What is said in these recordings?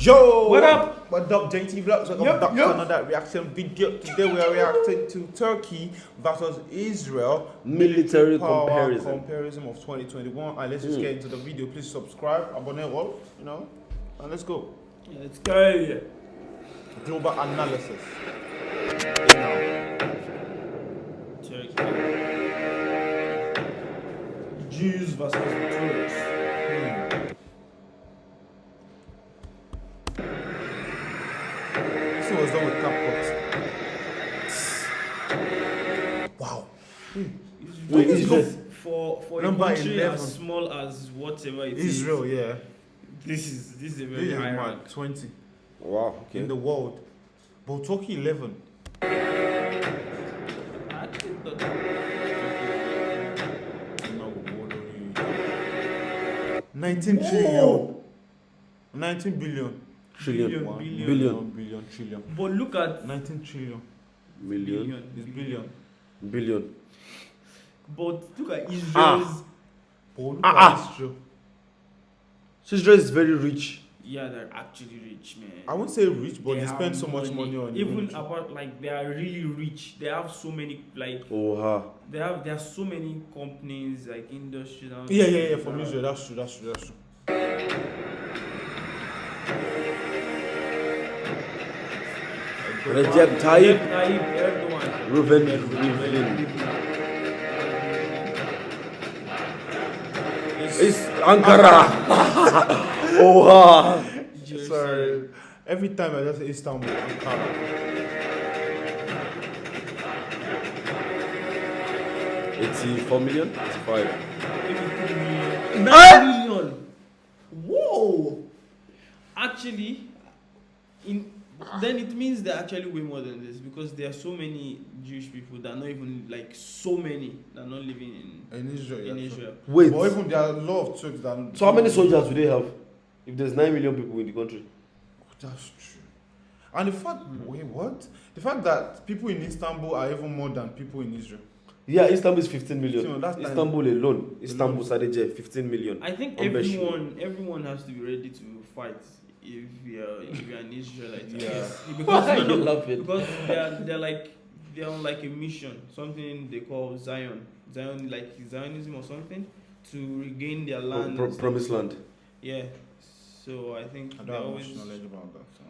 Yo! What up? What up, JT Vlogs? Welcome Yup, back yup. to another reaction video. Today we are reacting to Turkey versus Israel Military comparison. comparison of 2021. And let's just Mm. get into the video. Please subscribe, abonne all, you know, and let's go. Let's go. Global analysis. Turkey. Jews versus Turks. For for Number a country 11. as small as whatever it is, Israel, yeah. this is this is a This very is high my rank. 20 Wow, okay. in the world. But Turkey 11. I think that- No, 19 trillion. 19 billion. Trillion. One Billion. Billion. billion, Trillion. trillion. But look at 19 trillion. Million. It's billion. Billion. But look at Israel's. Ah. But look Ah, at ah. Israel. So Israel is very rich. Yeah, they're actually rich, man. I won't say rich, but they, have spend so much money on even military. about like they are really rich. They have so many like Oh, ha. they have there are so many companies like industries. and Yeah, yeah, yeah, from that- Israel. That's true, that's true, that's true. Recep Tayyip Tayyip Erdogan. Reuven Rivlin. It's Ankara. oh, ha. Jerusalem. Sorry. Every time I just say Istanbul, Ankara. Eighty-four million. Eighty-five. Nine million. Whoa! Actually, in then it means they're actually way more than this because there are so many Jewish people that are not even like so many that are not living In Israel, in yeah. in true. Israel. Wait. But even there are a lot of Turks that. So how many soldiers do they have? If there's nine million people in the country. Oh, that's true. And the fact, wait, what? The fact that people in Istanbul are even more than people in Israel. Yeah, Istanbul is 15 million. So that's like- Istanbul alone, Istanbul Sadece, 15 million. I think everyone everyone has to be ready to fight if you're if you're an Israelite. Yeah. Because, Why no, you no, laughing? because they're they're like they're on like a mission, something they call Zion, Zion like Zionism or something, to regain their Pro- land. pro- and promised land. Yeah. So I think I don't have always much knowledge about that. So.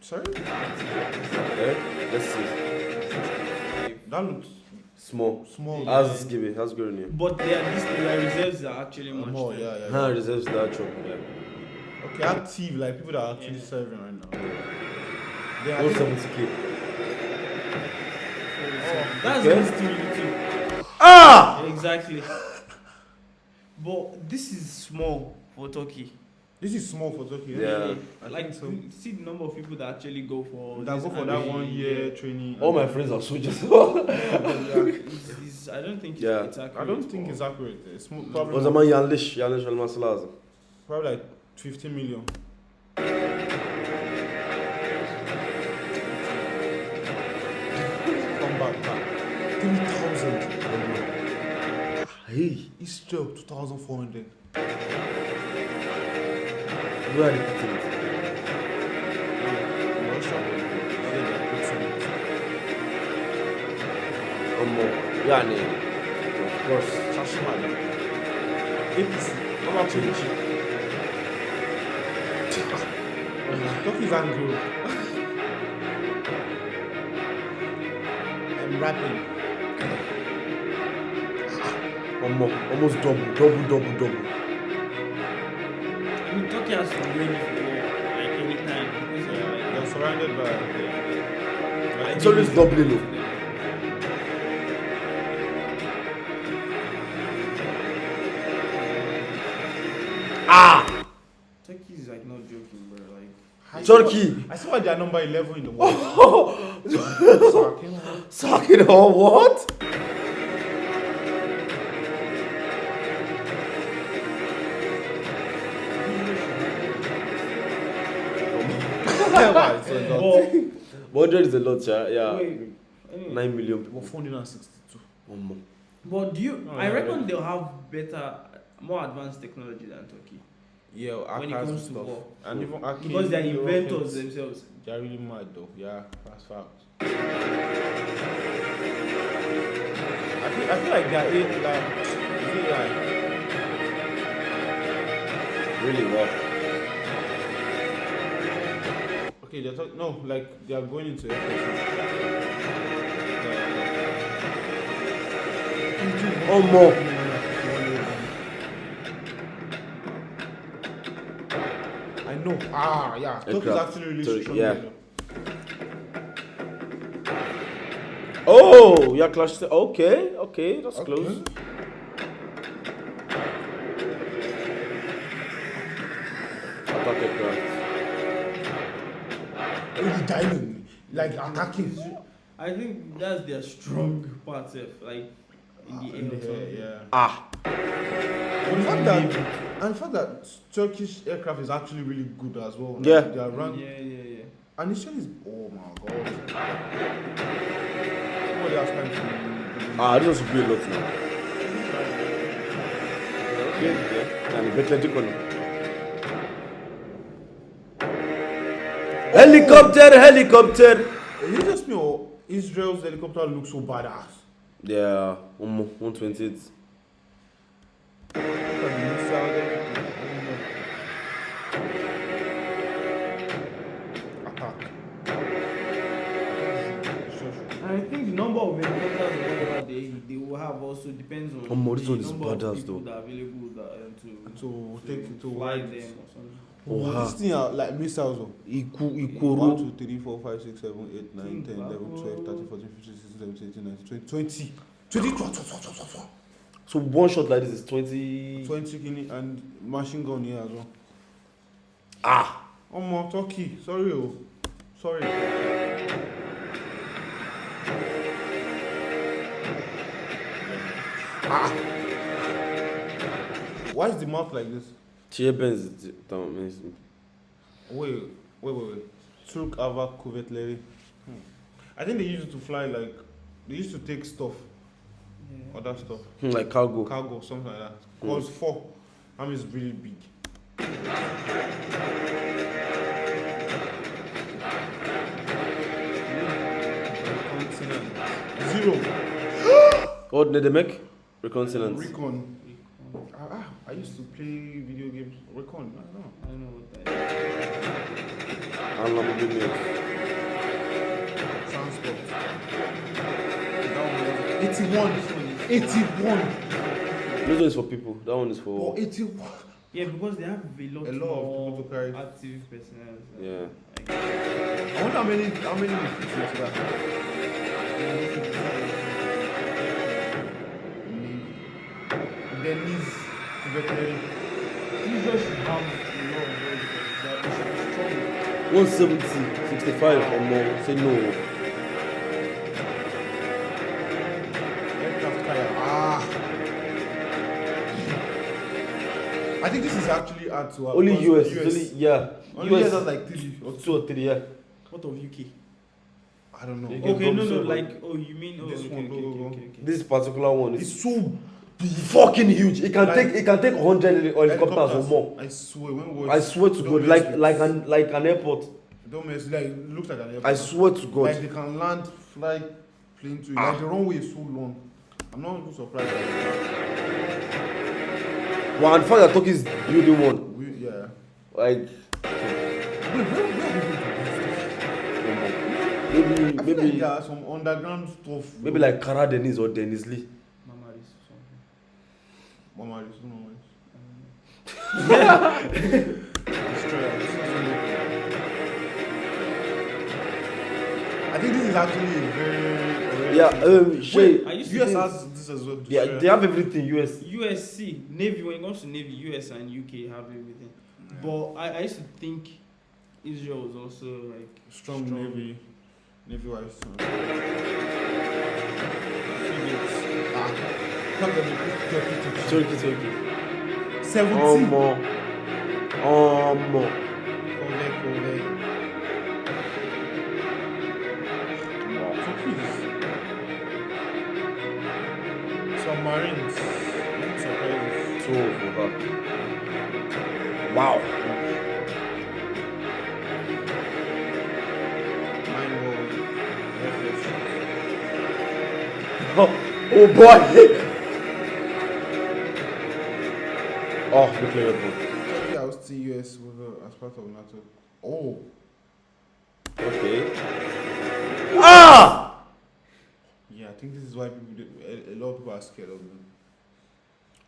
Sorry? Eh? Let's see. That looks Small. small. How's Gibi? How's going here? But their this their reserves are actually much. more, yeah, yeah. Yeah. reserves the actual. Okay, active, like people that are actually Yeah. serving right now. They are, Go 70k. That's Okay. okay. still little. Ah! Exactly. But this is small for Turkey. This is small for Turkey. Eh? Yeah. Really. I like think so. see the number of people that actually go for That go for that one year training. All my friends are soldiers. It's, it's, I don't think it's, Yeah. it's accurate. I don't think it's accurate. It's mo- o probably, zaman yanlış, yanlış olması lazım. probably like 50 million. Come back, back. 3,000. Hey, Israel 2,400. Where are they putting it? Russia. One more. Yani, of course. Şaşırmadım. APC. What about change? Turkey's angry. I'm rapping. One more. Almost double, double, double, double. It's always doubling though. Ah! Turkey is like not joking, bro. Like I Turkey. I they are number 11 in the world. Sakin. Sucking on what? Why? So not- but 100 is a lot, yeah. yeah. wait, anyway, 9 million people. 462. One more. But do you? Oh, I yeah, reckon yeah. they'll have better, more advanced technology than Turkey Yeah, when it Aka's comes to stuff. war. And even Aki, because they're inventors it's- themselves. They're really mad though. Yeah, that's fact. I feel, I feel like they're eight, like, is it like Really well. Okay, they're talking no, like they are going into Oh, more. I know. Ah, yeah. Turkey's Aircraft. actually really Turkey, strong. yeah. Oh, yeah, clash. Okay, okay, that's Okay. close. Like attacking. I think that's their strong part, sef, like in the air. In or the air, something. yeah. Ah, And the fact that and the fact that Turkish aircraft is actually really good as well. Like, Yeah. They are run Yeah, yeah, yeah. and it's is oh my god. Somebody has time to ah, this was a great lot now. Okay, yeah. And Betleti Kono. Helicopter, helicopter. You just know Israel's helicopter looks so badass? Yeah, um, 128. I think the number of helicopters they, they will have also depends on Omo, this the number of people though. that are available that, um, to, To take it to fly them or something. Oh, Oh, ha. this thing are like missiles. Oh. Iku, 1, Ikoro. 2, 3, 4, 5, 6, 7, 8, 9, Think 10, 11, back. 12, 13, 14, 15, 16, 17, 18, 19, 20, 20. 20, 20, 20, 20, 20. So one shot like this is 20. 20 guinea and machine gun here as well. Ah, more Turkey. Sorry, oh. Sorry. Ah. Why is the mouth like this? Chia Benz. Tamam, neyse. Wait, wait, wait, wait. Turk Ava Kuvvetleri. Hmm. I think they used to fly like they used to take stuff, Yeah. other stuff, Hmm, Like cargo. cargo, something like that. Hmm. Cause four, army is really big. Zero. What did they make? Reconnaissance. Recon. Ah, ah, I used to play video games. Recon. I don't know. I don't know what that is. And Lamborghini. Transport. That one was 81. 81. This one is for people. That one is Oh, for. 81. Yeah, because they have a lot, A lot of people to carry. active personnel. so, Yeah. like, I wonder how many how many will that. Of those because they are- they should be strong. 170, 65 or more. Say no. Aircraft carrier. Ah. I think this is actually hard to have. Only US. It's only, yeah. Only US US. has like three or Two or three, yeah. What of UK? I don't know. Get Okay, no, no, like, oh, you mean, oh, This okay, one, okay, go, go, okay, go. okay, okay. This particular one is It's so. Fucking huge. It can Like- take it can take 100 helicopters or more. I swear, when we I swear to God, like like an like an airport. Don't mess. Like it looks like an airport. I swear to God. Like they can land, fly, plane to. Ah. Like the runway is so long. I'm not even surprised. Well, and the fact that Turkey is building one, We, yeah. like Wait, where, where are they going to maybe do this? I feel like maybe there are some underground stuff. maybe like Kara Denis or Denis Lee. Mama is something. Mama, this Mama. Um, Destroyer. This is so- I think this is actually a very. Yeah, um, Shay, I used to US think has this as well. yeah, Destroyer. they have everything. US. USC, Navy, when it comes to Navy, US and UK have everything. But I, I used to think Israel was also like strong, strong. navy, navy wise. Ah, you put Turkey Turkey, Turkey. Seventeen. Omo, omo. Correct, correct. Wow, Turkey is- Some so for her. Wow. Mine was Oh, oh boy. weapon. Yeah, I was still US with, uh, as part of NATO. Oh, Okay. Ah! yeah, I think this is why people a, a lot of people are scared of them.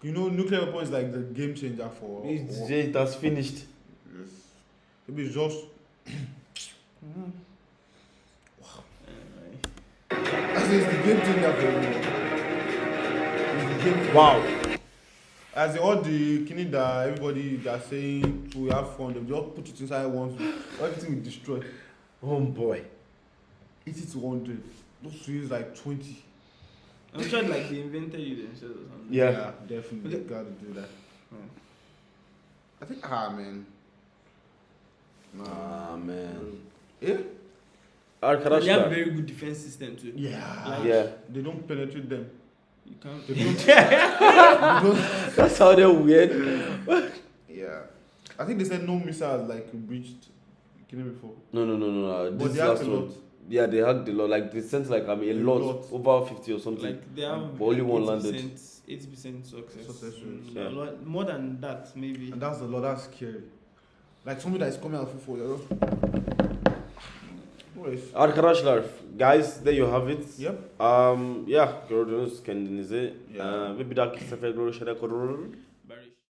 You know, nuclear weapon is like the game changer for. It's, war. it has finished. Yes. Maybe it's just. As in, it's the game changer for war. It's the game Wow. As in, all the killing that everybody that's saying to have fun, they just put it inside one, everything will destroy. Oh boy. 80 to 100. Those to use like 20. I'm sure like they invented it themselves or something. Yeah. definitely. Okay. You gotta do that. Hmm. I think, ah, man. Nah. Ah man. Yeah? They have very good defense system too. Yeah. Like- Yeah. They don't penetrate them. You can't. They don't. they don't That's how they're weird. yeah. I think they said no missiles like breached killing before. No, no, no, no. no. But This they have last a one. lot. Yeah, they hacked a lot. Like they sent like I mean a A lot, lot. over fifty or something. Like they have But only one landed. 80 percent success. Success rate, Mm, yeah. a lot, more than that maybe. And that's a lot. That's scary. Like somebody that is coming out for you. Anyways. Arkadaşlar, guys, there you have it. Yep. Um, yeah, gördünüz kendinizi. Yeah. Ee, ve bir dahaki sefer görüşene kadar